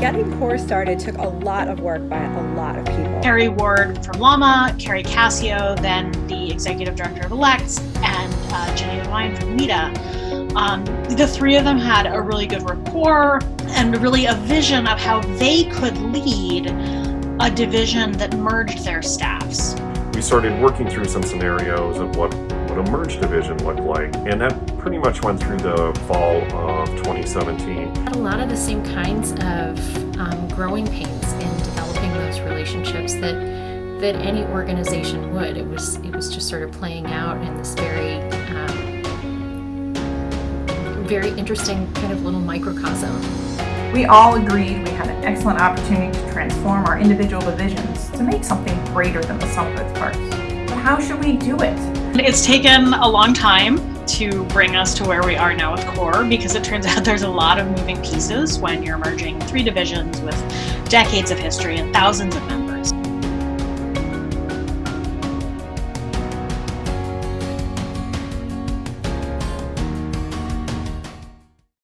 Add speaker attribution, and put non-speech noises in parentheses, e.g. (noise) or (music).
Speaker 1: Getting CORE started took a lot of work by a lot of people.
Speaker 2: Kerry Ward from LLAMA, Keri Cascio, then the executive director of ALCTS, and uh, Jenny Levine from LITA. Um, the three of them had a really good rapport and really a vision of how they could lead a division that merged their staffs.
Speaker 3: We started working through some scenarios of what, what a merged division looked like, and that pretty much went through the fall of 2017.
Speaker 4: A lot of the same kinds of um, growing pains in developing those relationships that that any organization would. It was it was just sort of playing out in this very um, very interesting kind of little microcosm.
Speaker 5: We all agreed we had an excellent opportunity to transform our individual divisions to make something greater than the sum of its parts. But how should we do it?
Speaker 2: It's taken a long time to bring us to where we are now with CORE because it turns (laughs) out there's a lot of moving pieces when you're merging three divisions with decades of history and thousands of members.